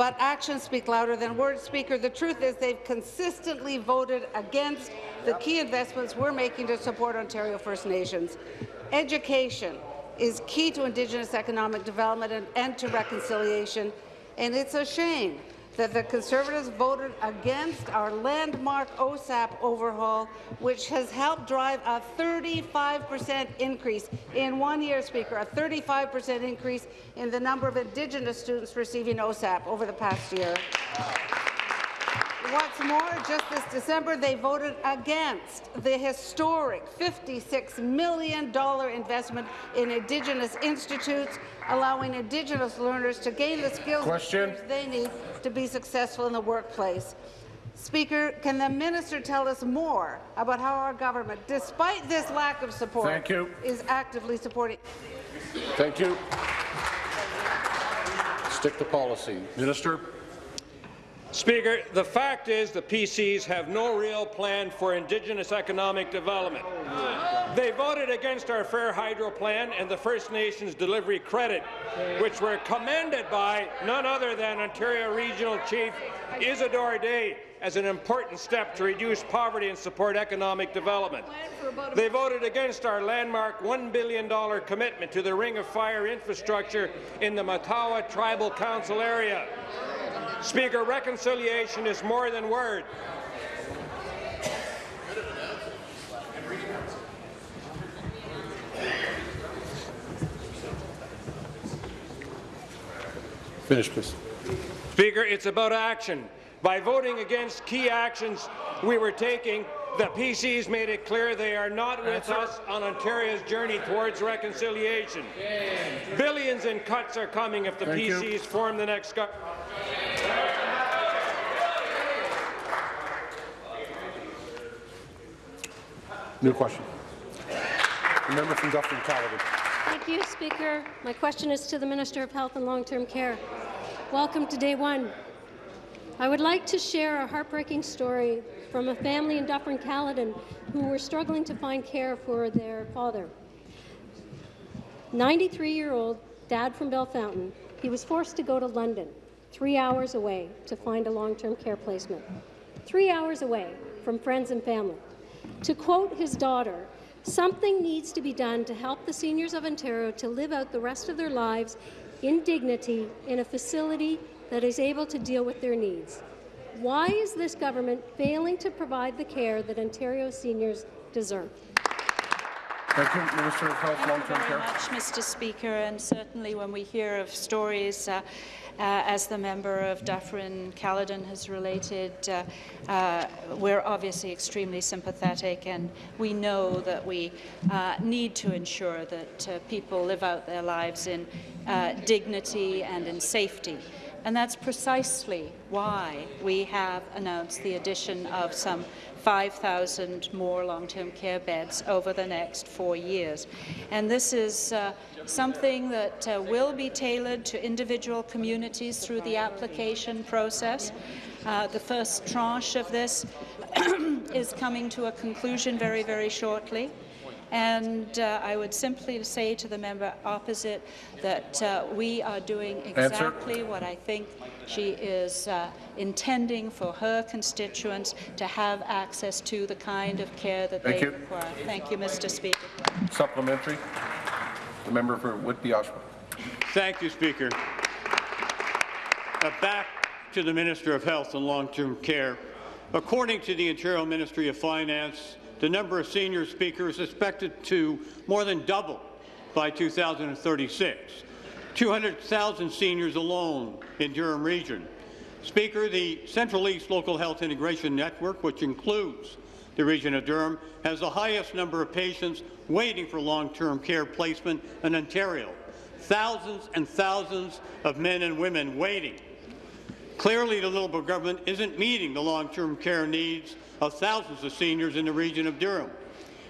But actions speak louder than words, Speaker. The truth is they've consistently voted against the key investments we're making to support Ontario First Nations. Education is key to Indigenous economic development and, and to reconciliation, and it's a shame that the Conservatives voted against our landmark OSAP overhaul, which has helped drive a 35% increase in one year, Speaker, a 35% increase in the number of Indigenous students receiving OSAP over the past year. What's more, just this December, they voted against the historic $56 million investment in Indigenous institutes, allowing Indigenous learners to gain the skills Question. they need to be successful in the workplace. Speaker, can the minister tell us more about how our government, despite this lack of support, Thank you. is actively supporting Thank you. Stick to policy. Minister. Speaker, the fact is the PCs have no real plan for Indigenous economic development. They voted against our Fair Hydro Plan and the First Nations Delivery Credit, which were commended by none other than Ontario Regional Chief Isidore Day as an important step to reduce poverty and support economic development. They voted against our landmark $1 billion commitment to the Ring of Fire infrastructure in the Matawa Tribal Council area. Speaker, reconciliation is more than words. Finish, please. Speaker, it's about action. By voting against key actions we were taking, The PCs made it clear they are not with Answer. us on Ontario's journey towards reconciliation. Billions in cuts are coming if the Thank you. PCs form the next government. New question. The member from Dufferin-Caledon. Thank you, Speaker. My question is to the Minister of Health and Long-Term Care. Welcome to day one. I would like to share a heartbreaking story from a family in Dufferin-Caledon who were struggling to find care for their father. 93-year-old dad from Belfountain. He was forced to go to London, three hours away, to find a long-term care placement. Three hours away from friends and family. To quote his daughter, something needs to be done to help the seniors of Ontario to live out the rest of their lives in dignity in a facility that is able to deal with their needs. Why is this government failing to provide the care that Ontario seniors deserve? Thank you, Minister of Health, Thank you Long-Term very Care. much, Mr. Speaker. And certainly when we hear of stories, uh, as the member of Dufferin Caledon has related, uh, uh, we're obviously extremely sympathetic, and we know that we uh, need to ensure that uh, people live out their lives in uh, dignity and in safety. And that's precisely why we have announced the addition of some 5,000 more long-term care beds over the next four years. And this is uh, something that uh, will be tailored to individual communities through the application process. Uh, the first tranche of this is coming to a conclusion very, very shortly. And uh, I would simply say to the member opposite that uh, we are doing Answer. exactly what I think she is uh, intending for her constituents to have access to the kind of care that Thank they you. require. Thank you, Mr. Speaker. Supplementary. The member for Whitby Oshawa. Thank you, Speaker. Uh, back to the Minister of Health and Long-Term Care. According to the Ontario Ministry of Finance, the number of senior speakers is expected to more than double by 2036. 200,000 seniors alone in Durham Region. Speaker, the Central East Local Health Integration Network, which includes the region of Durham, has the highest number of patients waiting for long-term care placement in Ontario. Thousands and thousands of men and women waiting. Clearly, the Liberal government isn't meeting the long-term care needs of thousands of seniors in the region of Durham.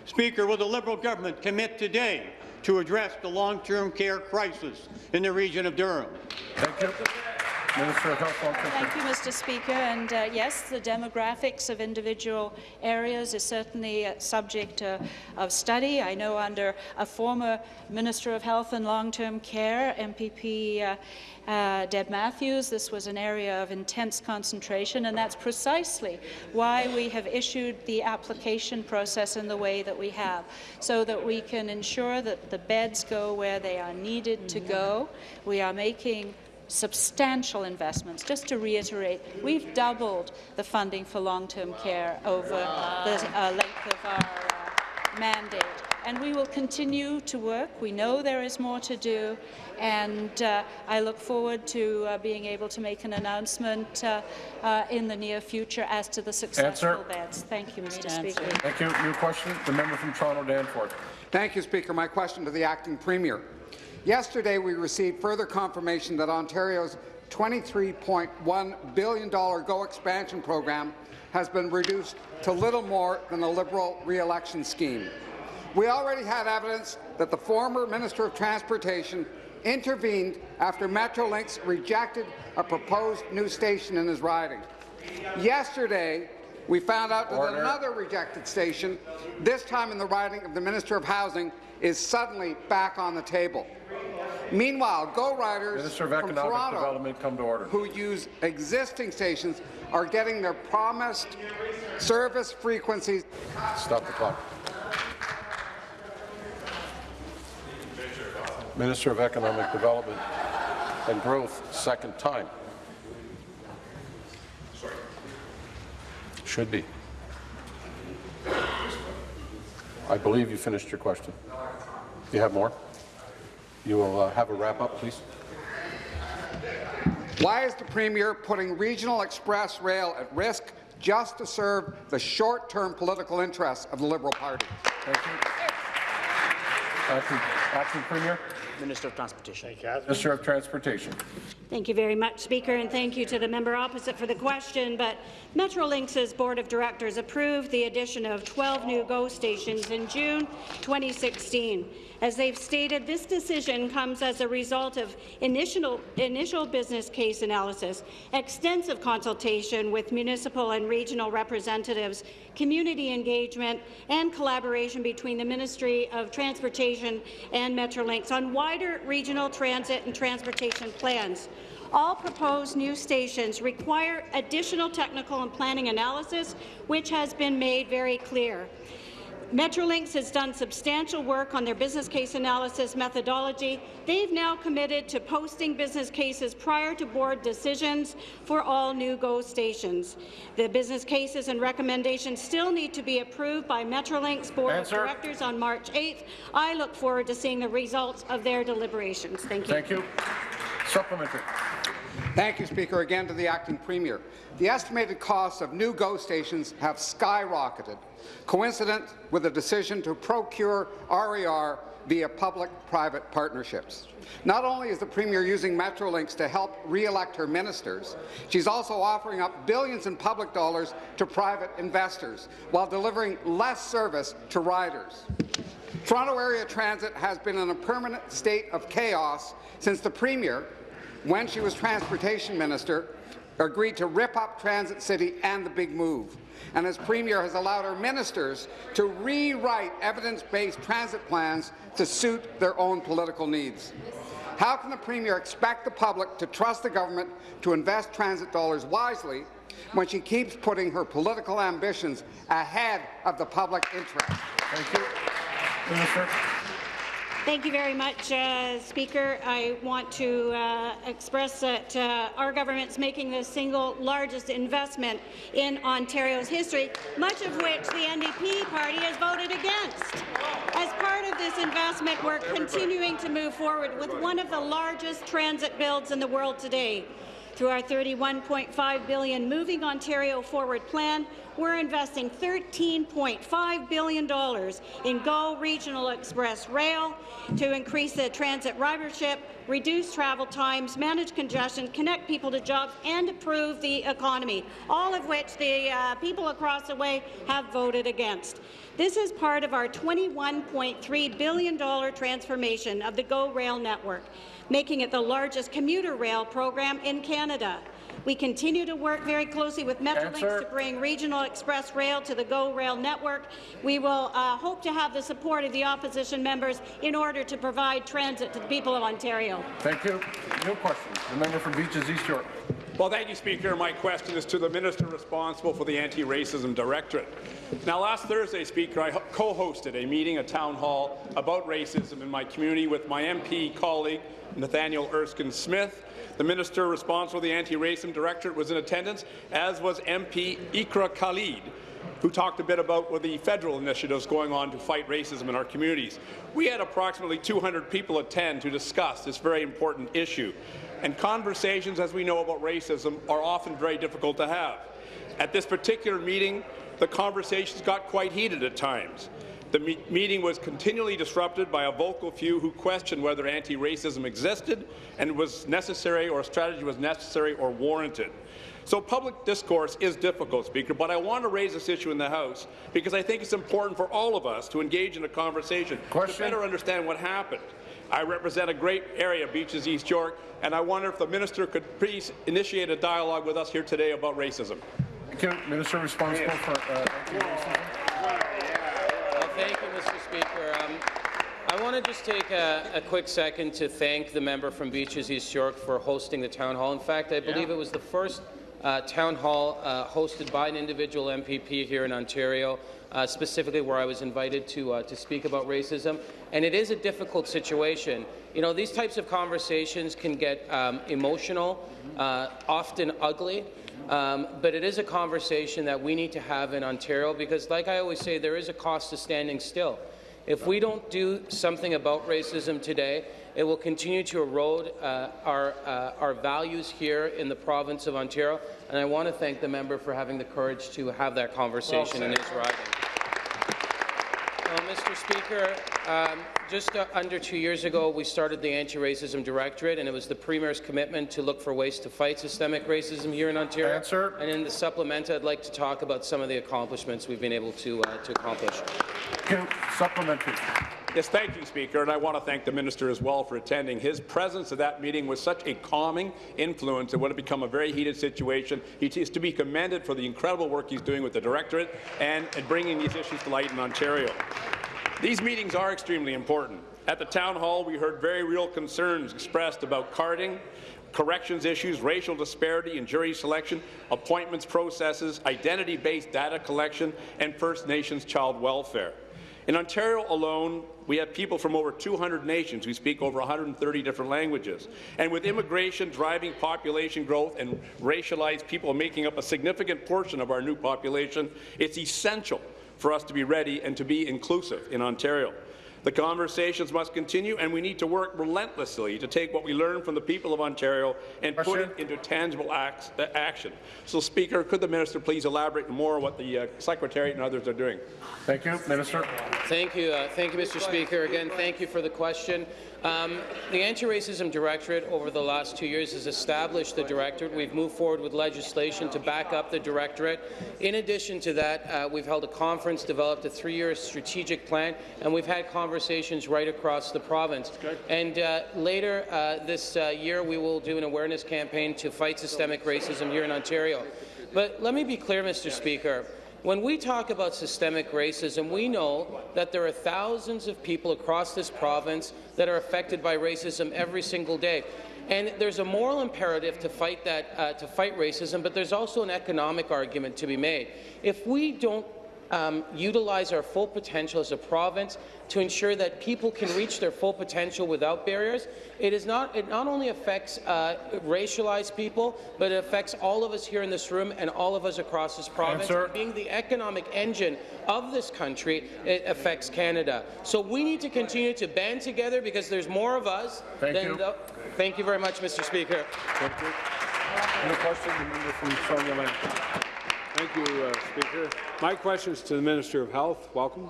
Speaker, will the Liberal government commit today to address the long-term care crisis in the region of Durham? Thank you. Minister of Health, Long-Term Thank you, Mr. Speaker. And uh, yes, the demographics of individual areas is certainly a subject uh, of study. I know under a former Minister of Health and Long-Term Care, MPP uh, uh, Deb Matthews, this was an area of intense concentration, and that's precisely why we have issued the application process in the way that we have, so that we can ensure that the beds go where they are needed to go. We are making substantial investments. Just to reiterate, we've doubled the funding for long-term care over the uh, length of our uh, mandate. And we will continue to work. We know there is more to do, and uh, I look forward to uh, being able to make an announcement uh, uh, in the near future as to the successful Answer. beds. Thank you, Mr. Speaker. Thank you. New question. The member from Toronto, Danforth. Thank you, Speaker. My question to the acting premier. Yesterday, we received further confirmation that Ontario's $23.1 billion GO expansion program has been reduced to little more than a Liberal re-election scheme. We already had evidence that the former Minister of Transportation intervened after Metrolinx rejected a proposed new station in his riding. Yesterday, we found out that another rejected station, this time in the riding of the Minister of Housing, is suddenly back on the table. Meanwhile, GO Riders from Economic Toronto Development, come to order. who use existing stations are getting their promised service frequencies. Stop the clock. Minister of Economic Development and Growth, second time. Should be. I believe you finished your question. You have more? You will uh, have a wrap-up, please. Why is the Premier putting regional express rail at risk just to serve the short-term political interests of the Liberal Party. Thank you. Acting, Acting Premier. Minister of Transportation. Minister of Transportation. Thank you very much, Speaker, and thank you to the member opposite for the question. But Metrolinx's Board of Directors approved the addition of 12 new GO stations in June 2016. As they've stated, this decision comes as a result of initial, initial business case analysis, extensive consultation with municipal and regional representatives, community engagement, and collaboration between the Ministry of Transportation and Metrolinx on wider regional transit and transportation plans. All proposed new stations require additional technical and planning analysis, which has been made very clear. Metrolinx has done substantial work on their business case analysis methodology. They've now committed to posting business cases prior to board decisions for all new GO stations. The business cases and recommendations still need to be approved by Metrolinx Board Answer. of Directors on March 8th. I look forward to seeing the results of their deliberations. Thank you. Thank you. Supplementary. Thank you, Speaker. Again to the Acting Premier. The estimated costs of new GO stations have skyrocketed, coincident with the decision to procure RER via public-private partnerships. Not only is the Premier using Metrolinx to help re-elect her ministers, she's also offering up billions in public dollars to private investors while delivering less service to riders. Toronto Area Transit has been in a permanent state of chaos since the Premier, when she was Transportation Minister, agreed to rip up Transit City and the Big Move. And as Premier has allowed her ministers to rewrite evidence-based transit plans to suit their own political needs. How can the Premier expect the public to trust the government to invest transit dollars wisely when she keeps putting her political ambitions ahead of the public interest? Thank you. Thank you very much, uh, Speaker. I want to uh, express that uh, our government's making the single largest investment in Ontario's history, much of which the NDP party has voted against. As part of this investment, we're continuing to move forward with one of the largest transit builds in the world today. Through our 31.5 billion Moving Ontario Forward plan, we're investing $13.5 billion in GO Regional Express Rail to increase the transit ridership, reduce travel times, manage congestion, connect people to jobs, and improve the economy, all of which the uh, people across the way have voted against. This is part of our $21.3 billion transformation of the GO Rail network, making it the largest commuter rail program in Canada. We continue to work very closely with Metrolinx Answer. to bring regional express rail to the GO Rail network. We will uh, hope to have the support of the opposition members in order to provide transit to the people of Ontario. Thank you. No questions. The member from Beaches East York. Well, thank you, Speaker. My question is to the minister responsible for the Anti-Racism Directorate. Now, last Thursday, Speaker, I co-hosted a meeting, a town hall, about racism in my community with my MP colleague, Nathaniel Erskine Smith. The minister responsible for the Anti-Racism Directorate was in attendance, as was MP Iqra Khalid, who talked a bit about the federal initiatives going on to fight racism in our communities. We had approximately 200 people attend to discuss this very important issue. And conversations, as we know about racism, are often very difficult to have. At this particular meeting, the conversations got quite heated at times. The me meeting was continually disrupted by a vocal few who questioned whether anti-racism existed and was necessary or a strategy was necessary or warranted. So public discourse is difficult, Speaker, but I want to raise this issue in the House because I think it's important for all of us to engage in a conversation Question. to better understand what happened. I represent a great area, Beaches East York, and I wonder if the minister could please initiate a dialogue with us here today about racism. Thank you. Minister responsible for uh, anti-racism. Well, thank you, Mr. Speaker. Um, I want to just take a, a, quick second to thank the member from Beaches East York for hosting the town hall. In fact, I believe yeah. it was the first uh, town hall uh, hosted by an individual MPP here in Ontario, uh, specifically where I was invited to, uh, to speak about racism. And it is a difficult situation. You know, these types of conversations can get um, emotional, uh, often ugly, um, but it is a conversation that we need to have in Ontario because, like I always say, there is a cost to standing still. If we don't do something about racism today, it will continue to erode uh, our, uh, our values here in the province of Ontario, and I want to thank the member for having the courage to have that conversation in his riding. Well, Mr. Speaker, um, just uh, under two years ago, we started the Anti-Racism Directorate, and it was the Premier's commitment to look for ways to fight systemic racism here in Ontario. Answer. And in the supplement, I'd like to talk about some of the accomplishments we've been able to, uh, to accomplish. Supplementary. Yes, thank you, Speaker, and I want to thank the minister as well for attending. His presence at that meeting was such a calming influence. It would have become a very heated situation. He is to be commended for the incredible work he's doing with the directorate and, bringing these issues to light in Ontario. These meetings are extremely important. At the town hall, we heard very real concerns expressed about carding, corrections issues, racial disparity in jury selection, appointments processes, identity-based data collection, and First Nations child welfare. In Ontario alone, we have people from over 200 nations who speak over 130 different languages. And with immigration driving population growth and racialized people making up a significant portion of our new population, it's essential for us to be ready and to be inclusive in Ontario. The conversations must continue, and we need to work relentlessly to take what we learn from the people of Ontario and put it into tangible acts, uh, action. So, Speaker, could the minister please elaborate more on what the uh, Secretariat and others are doing? Thank you, Minister. Thank you, uh, thank you, Mr. Speaker. Again, thank you for the question. Um, the Anti-Racism Directorate over the last two years has established the Directorate. We've moved forward with legislation to back up the Directorate. In addition to that, uh, we've held a conference, developed a three-year strategic plan, and we've had conversations right across the province. And uh, later uh, this uh, year, we will do an awareness campaign to fight systemic racism here in Ontario. But let me be clear, Mr. Speaker. When we talk about systemic racism, we know that there are thousands of people across this province that are affected by racism every single day. And there's a moral imperative to fight that, uh, to fight racism, but there's also an economic argument to be made. If we don't um, utilize our full potential as a province to ensure that people can reach their full potential without barriers. It is not. It not only affects uh, racialized people, but it affects all of us here in this room and all of us across this province. Being the economic engine of this country, it affects Canada. So we need to continue to band together because there's more of us. Thank than you. The, thank you very much, Mr. Speaker. Thank you. Any question? The member from Lane. Thank you, uh, Speaker. My question is to the Minister of Health. Welcome.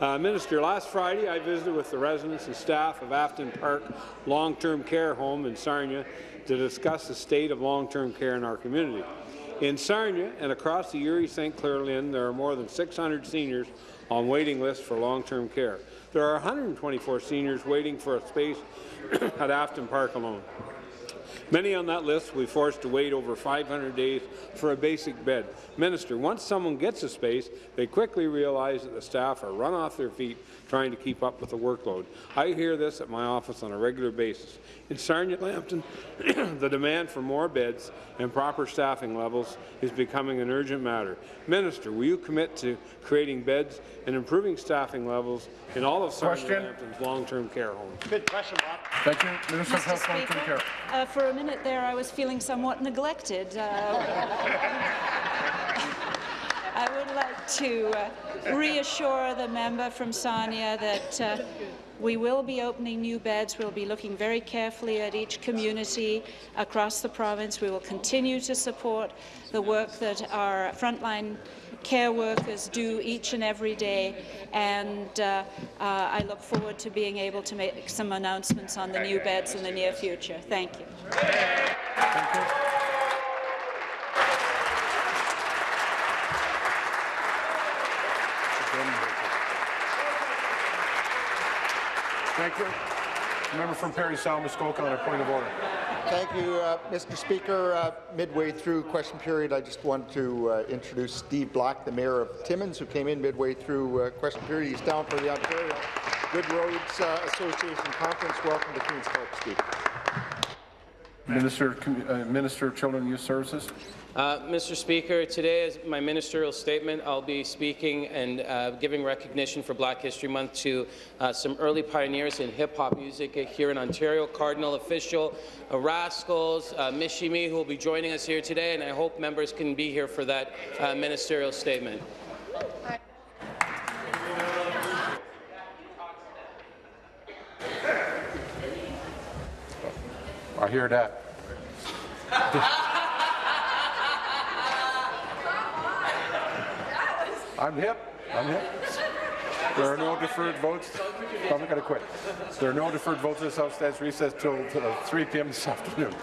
Uh, Minister, last Friday I visited with the residents and staff of Afton Park Long-Term Care Home in Sarnia to discuss the state of long-term care in our community. In Sarnia and across the Erie-St. Clair LHIN, there are more than 600 seniors on waiting lists for long-term care. There are 124 seniors waiting for a space at Afton Park alone. Many on that list will be forced to wait over 500 days for a basic bed. Minister, once someone gets a space, they quickly realize that the staff are run off their feet trying to keep up with the workload. I hear this at my office on a regular basis. In Sarnia Lambton, the demand for more beds and proper staffing levels is becoming an urgent matter. Minister, will you commit to creating beds and improving staffing levels in all of Sarnia Question. Lambton's long-term care homes? Good question, Bob. Thank you. Minister of Mr. Health, Long-Term Care. uh, for a minute there, I was feeling somewhat neglected. Uh, I would like to uh, reassure the member from Sarnia that uh, we will be opening new beds. We'll be looking very carefully at each community across the province. We will continue to support the work that our frontline care workers do each and every day, and uh, uh, I look forward to being able to make some announcements on the new beds in the near future. Thank you. Thank you. Member from Parry Sound, Muskoka, on a point of order. Thank you, uh, Mr. Speaker. Uh, midway through question period, I just want to uh, introduce Steve Black, the Mayor of Timmins, who came in midway through uh, question period. He's down for the Ontario Good Roads uh, Association Conference. Welcome to Queen's Park, Steve. Minister, uh, Minister of Children and Youth Services. Uh, Mr. Speaker, today as my ministerial statement, I'll be speaking and uh, giving recognition for Black History Month to uh, some early pioneers in hip-hop music here in Ontario, Kardinal Offishall, Rascalz, uh, Michie Mee, who will be joining us here today, and I hope members can be here for that uh, ministerial statement. I hear that. I'm hip. I'm hip. There are no deferred votes. I'm going to quit. There are no deferred votes. This House stands recess till uh, 3 p.m. this afternoon.